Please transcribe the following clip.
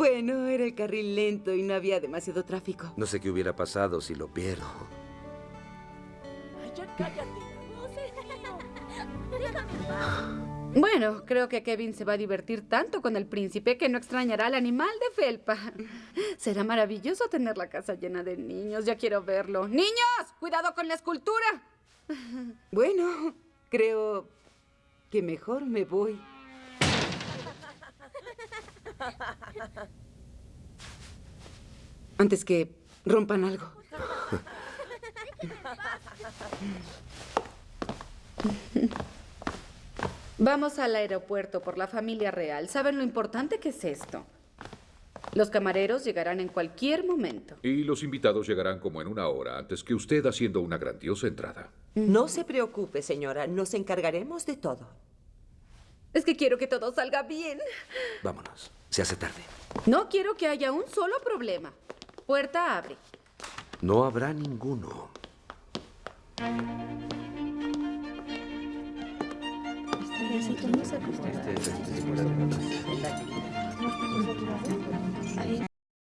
Bueno, era el carril lento y no había demasiado tráfico. No sé qué hubiera pasado si lo pierdo. Ay, ya cállate. Bueno, creo que Kevin se va a divertir tanto con el príncipe que no extrañará al animal de felpa. Será maravilloso tener la casa llena de niños. Ya quiero verlo. ¡Niños! ¡Cuidado con la escultura! Bueno, creo que mejor me voy. Antes que rompan algo. Vamos al aeropuerto por la familia real. ¿Saben lo importante que es esto? Los camareros llegarán en cualquier momento. Y los invitados llegarán como en una hora antes que usted haciendo una grandiosa entrada. No se preocupe, señora. Nos encargaremos de todo. Es que quiero que todo salga bien. Vámonos. Se hace tarde. No quiero que haya un solo problema. Puerta abre. No habrá ninguno. Este,